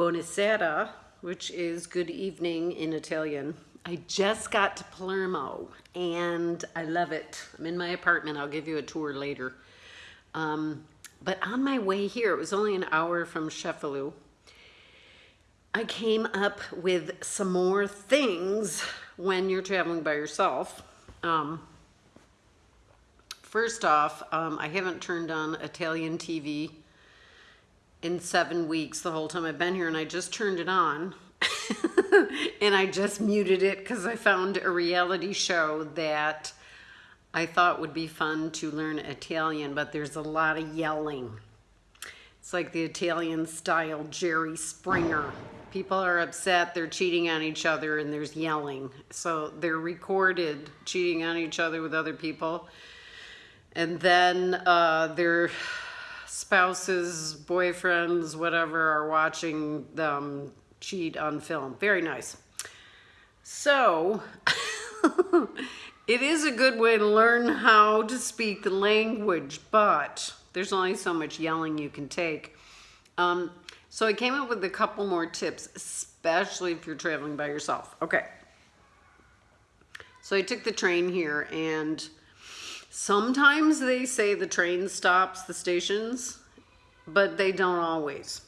buonasera, which is good evening in Italian. I just got to Palermo and I love it. I'm in my apartment. I'll give you a tour later. Um, but on my way here, it was only an hour from Cefalù. I came up with some more things when you're traveling by yourself. Um, first off, um, I haven't turned on Italian TV in seven weeks the whole time I've been here and I just turned it on and I just muted it because I found a reality show that I thought would be fun to learn Italian, but there's a lot of yelling. It's like the Italian style Jerry Springer. People are upset, they're cheating on each other, and there's yelling. So they're recorded cheating on each other with other people. And then uh, their spouses, boyfriends, whatever, are watching them cheat on film. Very nice. So, it is a good way to learn how to speak the language, but there's only so much yelling you can take. Um, so I came up with a couple more tips, especially if you're traveling by yourself. Okay. So I took the train here and sometimes they say the train stops the stations, but they don't always.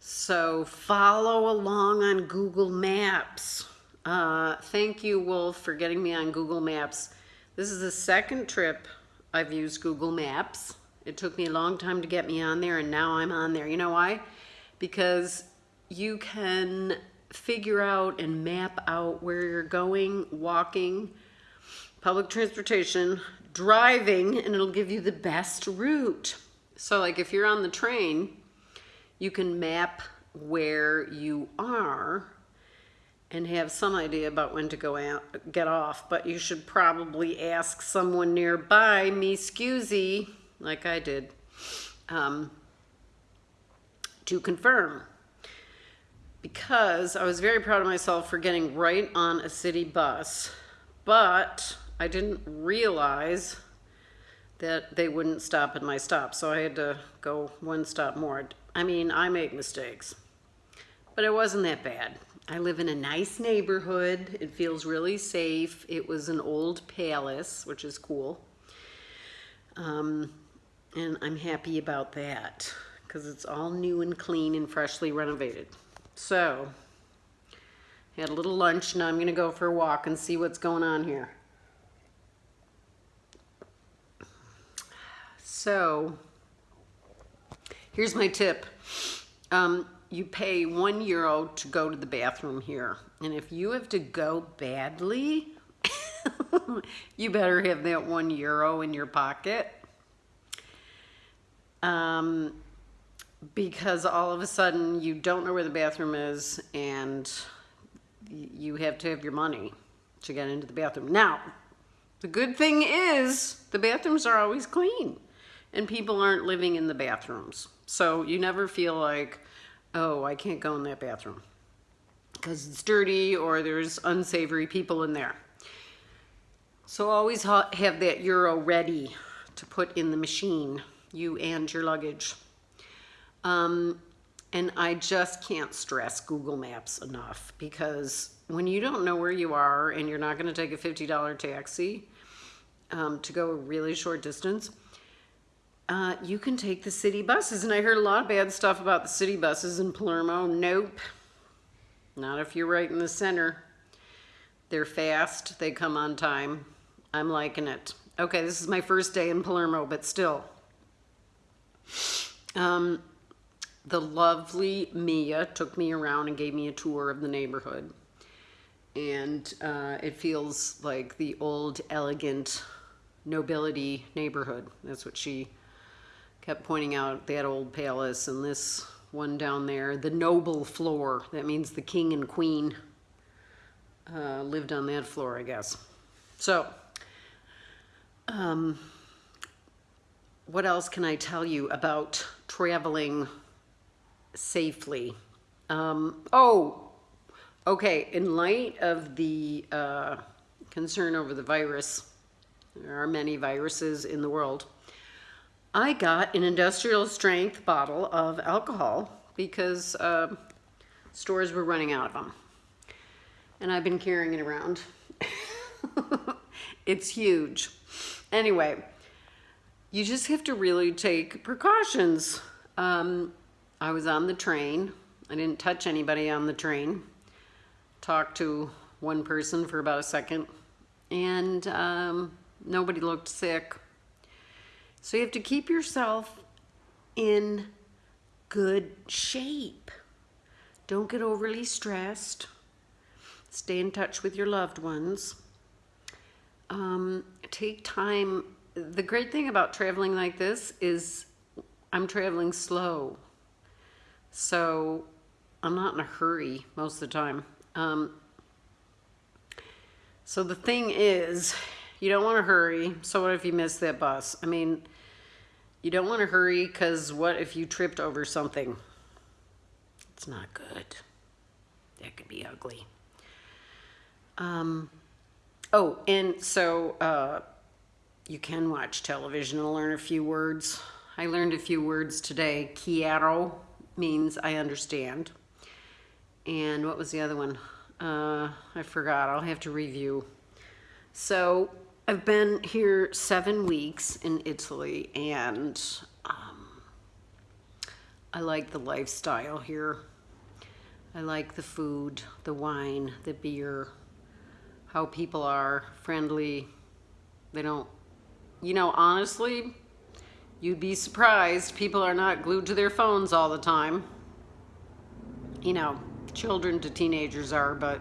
So follow along on Google Maps. Uh, thank you, Wolf, for getting me on Google Maps. This is the second trip I've used Google Maps. It took me a long time to get me on there, and now I'm on there. You know why? Because you can figure out and map out where you're going, walking, public transportation, driving, and it'll give you the best route. So like if you're on the train, you can map where you are and have some idea about when to go out, get off, but you should probably ask someone nearby, me scusi, like I did, um, to confirm. Because I was very proud of myself for getting right on a city bus, but I didn't realize that they wouldn't stop at my stop, so I had to go one stop more. I mean, I make mistakes, but it wasn't that bad. I live in a nice neighborhood. It feels really safe. It was an old palace, which is cool. Um, and I'm happy about that because it's all new and clean and freshly renovated. So, had a little lunch. Now I'm going to go for a walk and see what's going on here. So, here's my tip. Um, you pay one euro to go to the bathroom here. And if you have to go badly, you better have that one euro in your pocket. Um, because all of a sudden you don't know where the bathroom is and you have to have your money to get into the bathroom. Now, the good thing is the bathrooms are always clean and people aren't living in the bathrooms. So you never feel like, oh, I can't go in that bathroom because it's dirty or there's unsavory people in there. So always have that euro ready to put in the machine, you and your luggage. Um, and I just can't stress Google Maps enough because when you don't know where you are and you're not going to take a $50 taxi um, to go a really short distance, uh, you can take the city buses. And I heard a lot of bad stuff about the city buses in Palermo. Nope. Not if you're right in the center. They're fast. They come on time. I'm liking it. Okay, this is my first day in Palermo, but still. Um, the lovely Mia took me around and gave me a tour of the neighborhood. And uh, it feels like the old, elegant nobility neighborhood. That's what she kept pointing out that old palace and this one down there, the noble floor. That means the king and queen uh, lived on that floor, I guess. So, um, what else can I tell you about traveling safely? Um, oh, okay, in light of the uh, concern over the virus, there are many viruses in the world, I got an industrial strength bottle of alcohol because uh, stores were running out of them. And I've been carrying it around. it's huge. Anyway, you just have to really take precautions. Um, I was on the train. I didn't touch anybody on the train. Talked to one person for about a second, and um, nobody looked sick. So you have to keep yourself in good shape. Don't get overly stressed. Stay in touch with your loved ones. Um, take time. The great thing about traveling like this is I'm traveling slow. So I'm not in a hurry most of the time. Um, so the thing is, you don't want to hurry. So what if you miss that bus? I mean, you don't want to hurry because what if you tripped over something? It's not good. That could be ugly. Um, oh, and so uh, you can watch television and learn a few words. I learned a few words today. Quiero means I understand. And what was the other one? Uh, I forgot. I'll have to review. So I've been here seven weeks in Italy, and um, I like the lifestyle here. I like the food, the wine, the beer, how people are friendly. They don't, you know, honestly, you'd be surprised. People are not glued to their phones all the time. You know, children to teenagers are, but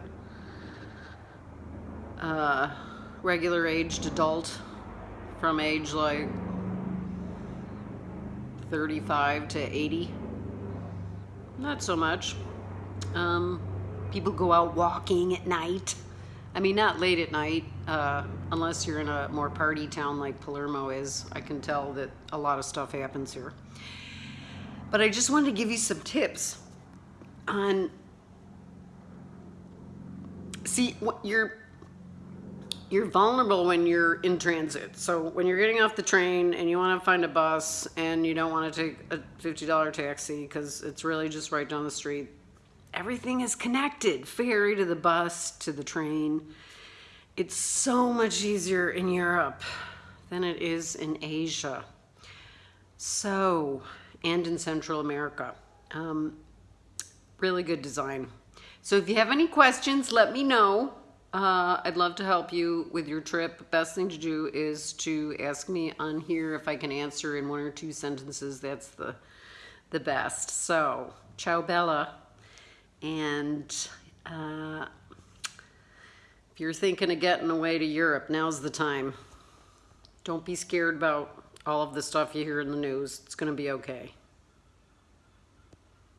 uh, regular aged adult from age like 35 to 80. Not so much. Um, people go out walking at night. I mean, not late at night, uh, unless you're in a more party town like Palermo is. I can tell that a lot of stuff happens here. But I just wanted to give you some tips on. See, what you're you're vulnerable when you're in transit. So when you're getting off the train and you want to find a bus and you don't want to take a $50 taxi because it's really just right down the street, everything is connected. Ferry to the bus to the train. It's so much easier in Europe than it is in Asia. So, and in Central America. Um, really good design. So if you have any questions, let me know. Uh, I'd love to help you with your trip. Best thing to do is to ask me on here if I can answer in one or two sentences. That's the the best. So, ciao bella. And uh, if you're thinking of getting away to Europe, now's the time. Don't be scared about all of the stuff you hear in the news. It's going to be okay.